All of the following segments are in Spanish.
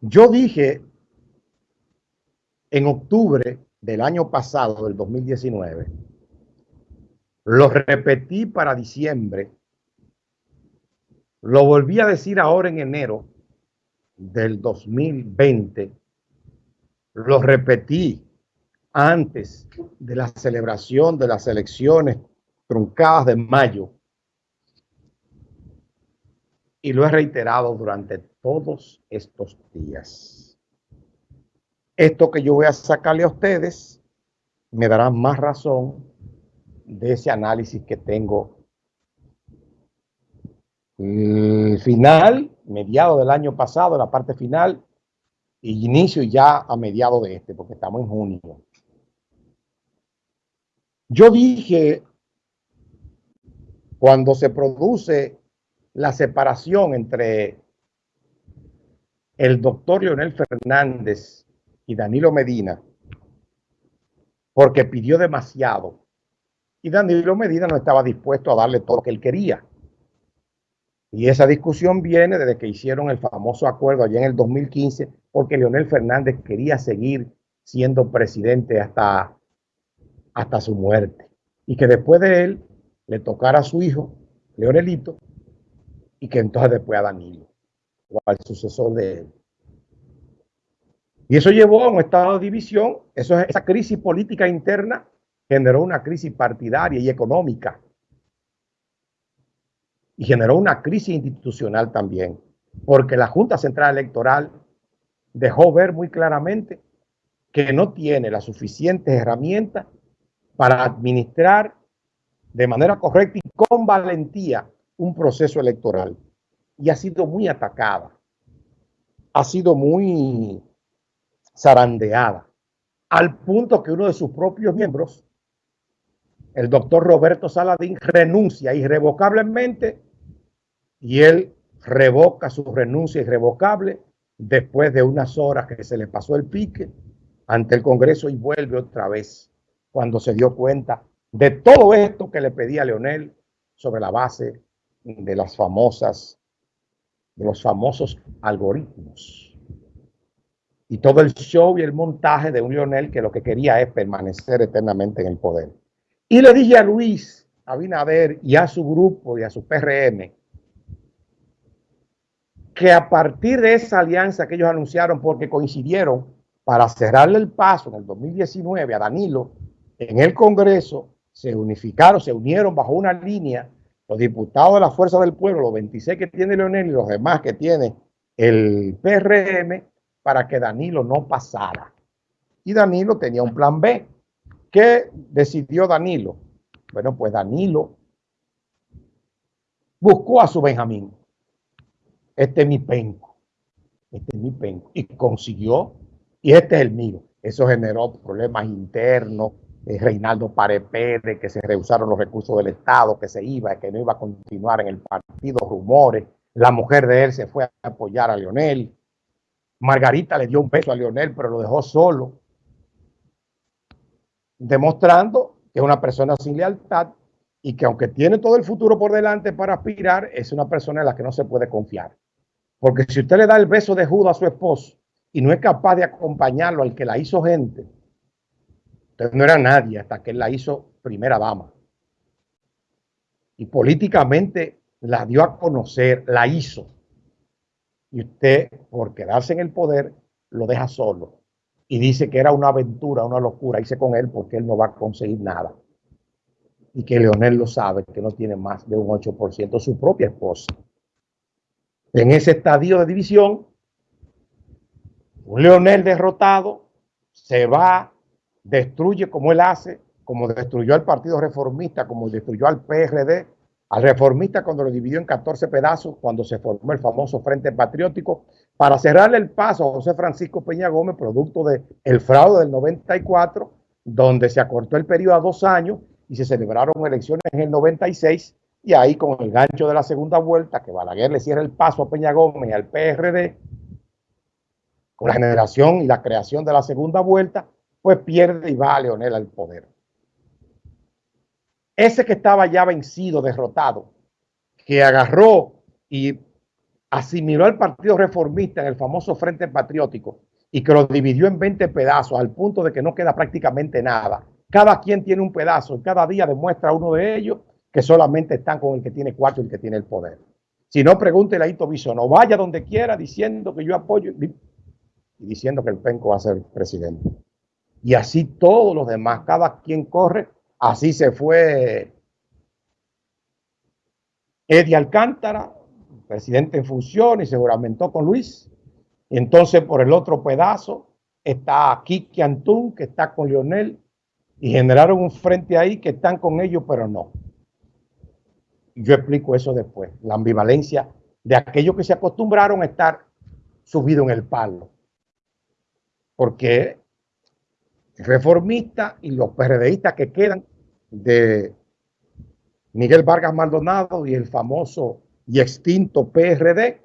Yo dije en octubre del año pasado, del 2019, lo repetí para diciembre, lo volví a decir ahora en enero del 2020, lo repetí antes de la celebración de las elecciones truncadas de mayo y lo he reiterado durante todos estos días. Esto que yo voy a sacarle a ustedes me dará más razón de ese análisis que tengo. Final, mediado del año pasado, la parte final, y inicio ya a mediado de este, porque estamos en junio. Yo dije, cuando se produce la separación entre el doctor Leonel Fernández y Danilo Medina, porque pidió demasiado, y Danilo Medina no estaba dispuesto a darle todo lo que él quería. Y esa discusión viene desde que hicieron el famoso acuerdo allá en el 2015, porque Leonel Fernández quería seguir siendo presidente hasta hasta su muerte. Y que después de él le tocara a su hijo, Leonelito, y que entonces después a Danilo, o al sucesor de él. Y eso llevó a un estado de división, esa crisis política interna generó una crisis partidaria y económica. Y generó una crisis institucional también, porque la Junta Central Electoral dejó ver muy claramente que no tiene las suficientes herramientas para administrar de manera correcta y con valentía un proceso electoral. Y ha sido muy atacada, ha sido muy zarandeada, al punto que uno de sus propios miembros, el doctor Roberto Saladín, renuncia irrevocablemente y él revoca su renuncia irrevocable después de unas horas que se le pasó el pique ante el Congreso y vuelve otra vez cuando se dio cuenta de todo esto que le pedía Leonel sobre la base de las famosas, de los famosos algoritmos. Y todo el show y el montaje de un Leonel que lo que quería es permanecer eternamente en el poder. Y le dije a Luis Abinader y a su grupo y a su PRM que a partir de esa alianza que ellos anunciaron porque coincidieron para cerrarle el paso en el 2019 a Danilo en el Congreso se unificaron, se unieron bajo una línea los diputados de la Fuerza del Pueblo, los 26 que tiene Leonel y los demás que tiene el PRM, para que Danilo no pasara. Y Danilo tenía un plan B. ¿Qué decidió Danilo? Bueno, pues Danilo buscó a su Benjamín. Este es mi penco. Este es mi penco. Y consiguió, y este es el mío. Eso generó problemas internos, Reinaldo Parepere, que se rehusaron los recursos del Estado, que se iba, que no iba a continuar en el partido, rumores. La mujer de él se fue a apoyar a Leonel. Margarita le dio un beso a Leonel, pero lo dejó solo, demostrando que es una persona sin lealtad y que aunque tiene todo el futuro por delante para aspirar, es una persona en la que no se puede confiar. Porque si usted le da el beso de Judas a su esposo y no es capaz de acompañarlo al que la hizo gente, entonces no era nadie hasta que él la hizo primera dama. Y políticamente la dio a conocer, la hizo. Y usted, por quedarse en el poder, lo deja solo. Y dice que era una aventura, una locura. Hice con él porque él no va a conseguir nada. Y que Leonel lo sabe, que no tiene más de un 8% su propia esposa. En ese estadio de división, un Leonel derrotado se va destruye como él hace, como destruyó al Partido Reformista, como destruyó al PRD, al reformista cuando lo dividió en 14 pedazos, cuando se formó el famoso Frente Patriótico, para cerrarle el paso a José Francisco Peña Gómez, producto del el fraude del 94, donde se acortó el periodo a dos años y se celebraron elecciones en el 96, y ahí con el gancho de la segunda vuelta, que Balaguer le cierra el paso a Peña Gómez y al PRD, con la generación y la creación de la segunda vuelta, pierde y va a Leonel al poder. Ese que estaba ya vencido, derrotado, que agarró y asimiló al Partido Reformista en el famoso Frente Patriótico y que lo dividió en 20 pedazos al punto de que no queda prácticamente nada. Cada quien tiene un pedazo y cada día demuestra uno de ellos que solamente están con el que tiene cuarto y el que tiene el poder. Si no, pregúntele a Ito no vaya donde quiera diciendo que yo apoyo y diciendo que el penco va a ser presidente. Y así todos los demás, cada quien corre. Así se fue Eddie Alcántara, presidente en función, y se juramentó con Luis. Y entonces por el otro pedazo está Kiki Antún, que está con Lionel, y generaron un frente ahí que están con ellos, pero no. Yo explico eso después, la ambivalencia de aquellos que se acostumbraron a estar subido en el palo. Porque reformistas y los PRDistas que quedan de Miguel Vargas Maldonado y el famoso y extinto PRD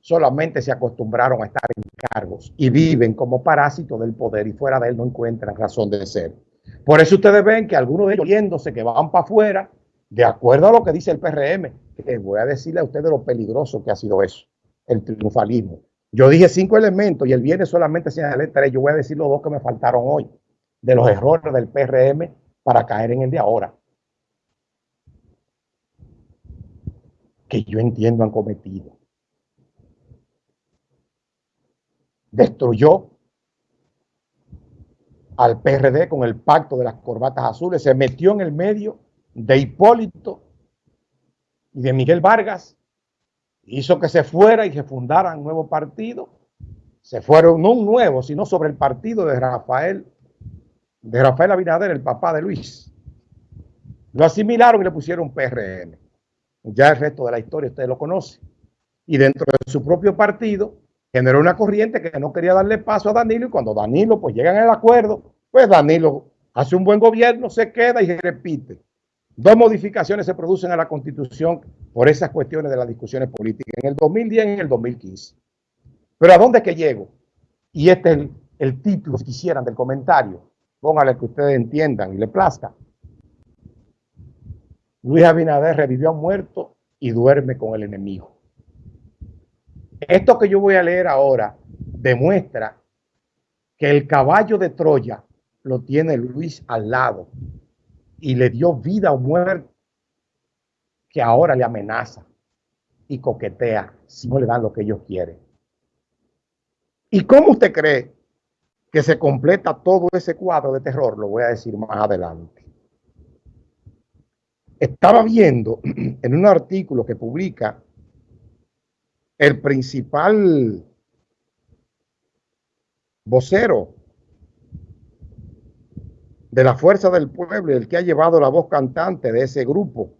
solamente se acostumbraron a estar en cargos y viven como parásitos del poder y fuera de él no encuentran razón de ser. Por eso ustedes ven que algunos de ellos yéndose que van para afuera, de acuerdo a lo que dice el PRM, que voy a decirle a ustedes lo peligroso que ha sido eso, el triunfalismo. Yo dije cinco elementos y el viernes solamente señalé tres. Yo voy a decir los dos que me faltaron hoy, de los errores del PRM para caer en el de ahora. Que yo entiendo han cometido. Destruyó al PRD con el pacto de las corbatas azules, se metió en el medio de Hipólito y de Miguel Vargas, hizo que se fuera y se fundara un nuevo partido. Se fueron no un nuevo, sino sobre el partido de Rafael, de Rafael Abinader, el papá de Luis. Lo asimilaron y le pusieron PRM. Ya el resto de la historia ustedes lo conocen. Y dentro de su propio partido generó una corriente que no quería darle paso a Danilo y cuando Danilo pues llega en el acuerdo, pues Danilo hace un buen gobierno, se queda y repite. Dos modificaciones se producen a la constitución por esas cuestiones de las discusiones políticas, en el 2010 y en el 2015. Pero ¿a dónde es que llego? Y este es el, título, si quisieran, del comentario. Póngale que ustedes entiendan y le plazca. Luis Abinader revivió a muerto y duerme con el enemigo. Esto que yo voy a leer ahora demuestra que el caballo de Troya lo tiene Luis al lado y le dio vida o muerte que ahora le amenaza y coquetea si no le dan lo que ellos quieren. ¿Y cómo usted cree que se completa todo ese cuadro de terror? Lo voy a decir más adelante. Estaba viendo en un artículo que publica el principal vocero de la fuerza del pueblo y el que ha llevado la voz cantante de ese grupo.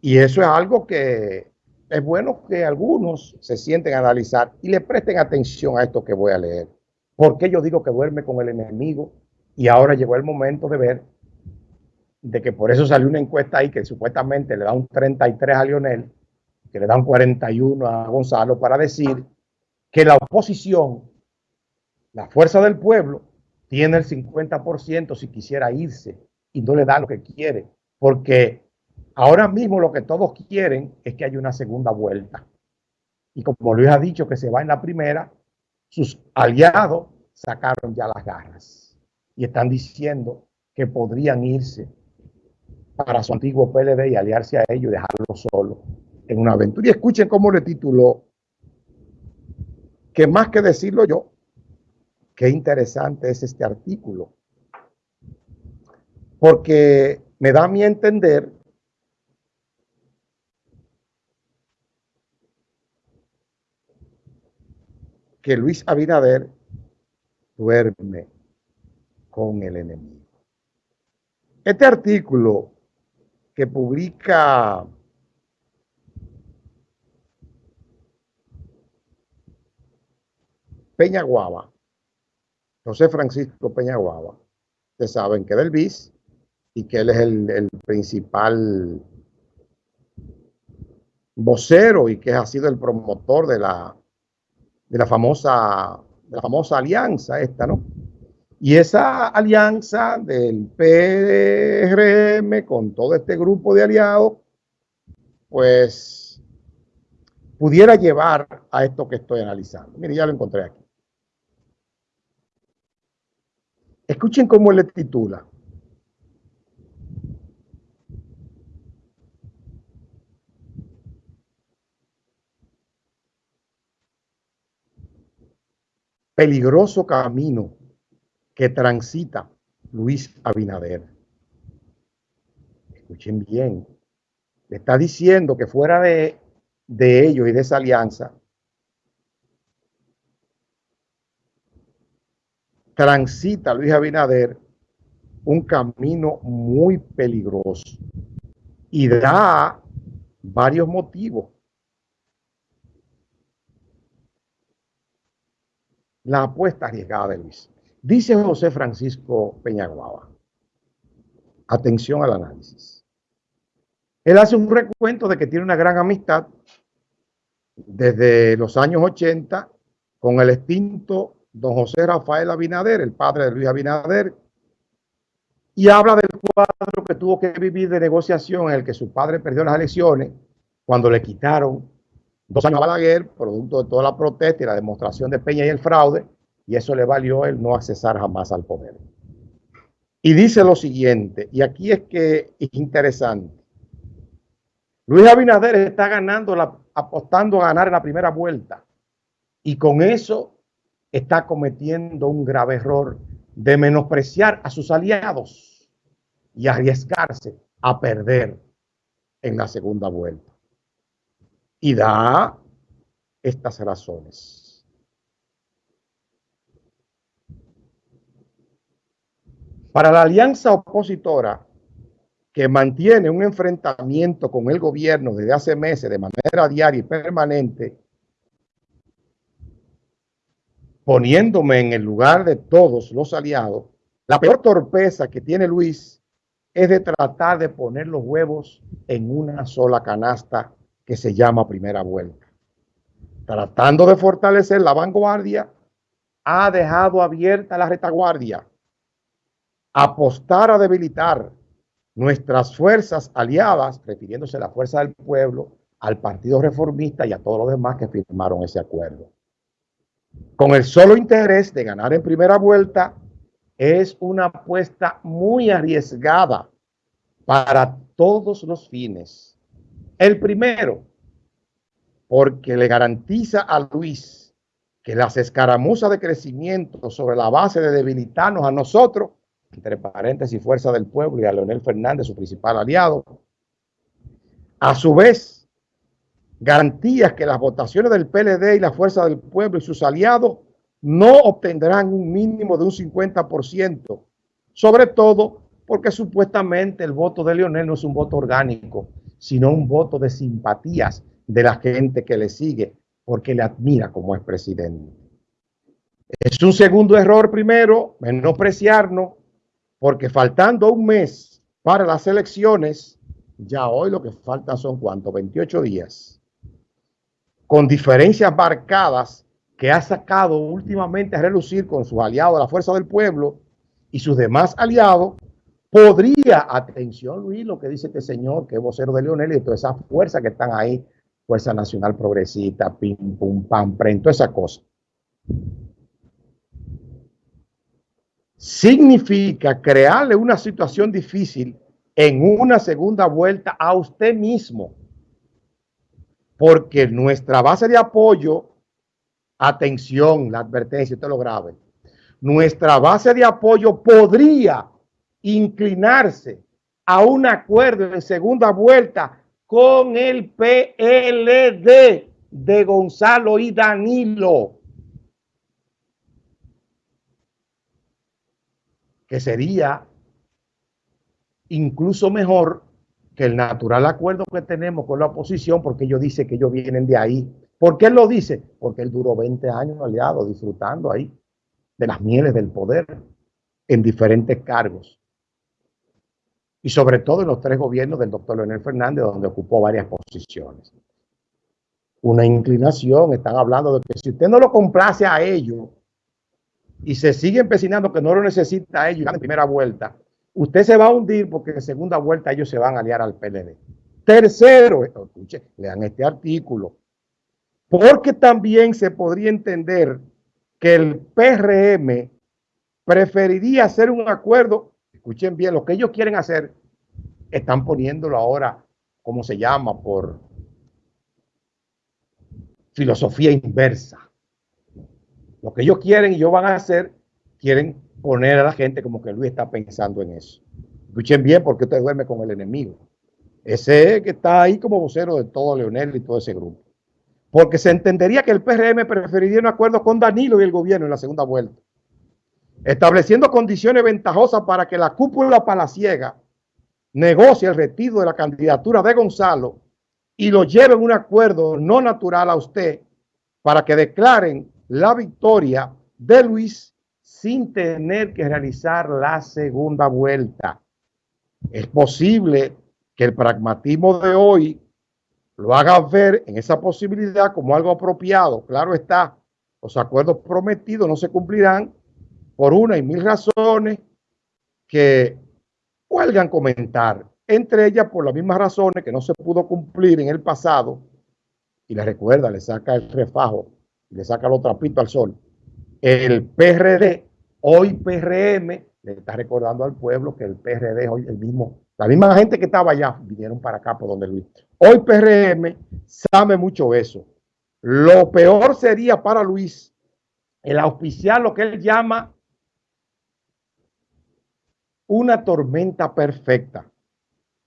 Y eso es algo que es bueno que algunos se sienten a analizar y le presten atención a esto que voy a leer. porque yo digo que duerme con el enemigo? Y ahora llegó el momento de ver de que por eso salió una encuesta ahí que supuestamente le da un 33 a Lionel, que le da un 41 a Gonzalo, para decir que la oposición, la fuerza del pueblo, tiene el 50% si quisiera irse y no le da lo que quiere, porque ahora mismo lo que todos quieren es que haya una segunda vuelta. Y como Luis ha dicho que se va en la primera, sus aliados sacaron ya las garras y están diciendo que podrían irse para su antiguo PLD y aliarse a ellos y dejarlo solo en una aventura. Y escuchen cómo le tituló, que más que decirlo yo, qué interesante es este artículo, porque me da a mí entender que Luis Abinader duerme con el enemigo. Este artículo que publica Peñaguaba, José Francisco Peñaguaba, ustedes saben que es del BIS y que él es el, principal vocero y que ha sido el promotor de la, de la famosa de la famosa alianza esta, ¿no? Y esa alianza del PRM con todo este grupo de aliados pues pudiera llevar a esto que estoy analizando. Mire, ya lo encontré aquí. Escuchen cómo le titula. Peligroso camino que transita Luis Abinader. Escuchen bien. Le está diciendo que fuera de, de ellos y de esa alianza, transita Luis Abinader un camino muy peligroso y da varios motivos. La apuesta arriesgada de Luis. Dice José Francisco Peñaguaba. Atención al análisis. Él hace un recuento de que tiene una gran amistad desde los años 80 con el extinto don José Rafael Abinader, el padre de Luis Abinader, y habla del cuadro que tuvo que vivir de negociación en el que su padre perdió las elecciones cuando le quitaron dos años a Balaguer, producto de toda la protesta y la demostración de Peña y el fraude, y eso le valió el no accesar jamás al poder. Y dice lo siguiente, y aquí es que es interesante. Luis Abinader está ganando, apostando a ganar en la primera vuelta, y con eso está cometiendo un grave error de menospreciar a sus aliados y arriesgarse a perder en la segunda vuelta. Y da estas razones. Para la alianza opositora que mantiene un enfrentamiento con el gobierno desde hace meses de manera diaria y permanente, poniéndome en el lugar de todos los aliados, la peor torpeza que tiene Luis es de tratar de poner los huevos en una sola canasta que se llama primera vuelta. Tratando de fortalecer la vanguardia, ha dejado abierta la retaguardia. Apostar a debilitar nuestras fuerzas aliadas, refiriéndose a la fuerza del pueblo, al Partido Reformista y a todos los demás que firmaron ese acuerdo con el solo interés de ganar en primera vuelta, es una apuesta muy arriesgada para todos los fines. El primero, porque le garantiza a Luis que las escaramuzas de crecimiento sobre la base de debilitarnos a nosotros, entre paréntesis, Fuerza del Pueblo y a Leonel Fernández, su principal aliado, a su vez garantías que las votaciones del PLD y la Fuerza del Pueblo y sus aliados no obtendrán un mínimo de un 50%, sobre todo porque supuestamente el voto de Leonel no es un voto orgánico, sino un voto de simpatías de la gente que le sigue, porque le admira como es presidente. Es un segundo error primero, menospreciarnos, porque faltando un mes para las elecciones, ya hoy lo que falta son cuánto, 28 días con diferencias marcadas que ha sacado últimamente a relucir con sus aliados la Fuerza del Pueblo y sus demás aliados, podría, atención Luis, lo que dice este señor, que es vocero de Leonel y todas esas fuerzas que están ahí, Fuerza Nacional Progresista, Pim, Pum, Pam, Pren, toda esa cosa. Significa crearle una situación difícil en una segunda vuelta a usted mismo porque nuestra base de apoyo, atención, la advertencia, usted lo grave, nuestra base de apoyo podría inclinarse a un acuerdo en segunda vuelta con el PLD de Gonzalo y Danilo, que sería incluso mejor que el natural acuerdo que tenemos con la oposición, porque ellos dicen que ellos vienen de ahí. ¿Por qué él lo dice? Porque él duró 20 años aliado, disfrutando ahí de las mieles del poder en diferentes cargos. Y sobre todo en los tres gobiernos del doctor Leonel Fernández, donde ocupó varias posiciones. Una inclinación, están hablando de que si usted no lo complace a ellos y se sigue empecinando que no lo necesita a ellos en primera vuelta, usted se va a hundir porque en segunda vuelta ellos se van a aliar al PLD. Tercero, escuche, lean este artículo, porque también se podría entender que el PRM preferiría hacer un acuerdo, escuchen bien, lo que ellos quieren hacer, están poniéndolo ahora, como se llama, por filosofía inversa. Lo que ellos quieren y ellos van a hacer, quieren poner a la gente como que Luis está pensando en eso. Escuchen bien porque usted duerme con el enemigo. Ese que está ahí como vocero de todo Leonel y todo ese grupo. Porque se entendería que el PRM preferiría un acuerdo con Danilo y el gobierno en la segunda vuelta. Estableciendo condiciones ventajosas para que la cúpula palaciega negocie el retiro de la candidatura de Gonzalo y lo lleve en un acuerdo no natural a usted para que declaren la victoria de Luis sin tener que realizar la segunda vuelta. Es posible que el pragmatismo de hoy lo haga ver en esa posibilidad como algo apropiado. Claro está, los acuerdos prometidos no se cumplirán por una y mil razones que huelgan comentar, entre ellas por las mismas razones que no se pudo cumplir en el pasado, y le recuerda, le saca el refajo, le saca los trapitos al sol. El PRD, hoy PRM, le está recordando al pueblo que el PRD hoy el mismo la misma gente que estaba allá vinieron para acá por donde Luis. Hoy PRM sabe mucho eso. Lo peor sería para Luis el auspiciar lo que él llama una tormenta perfecta.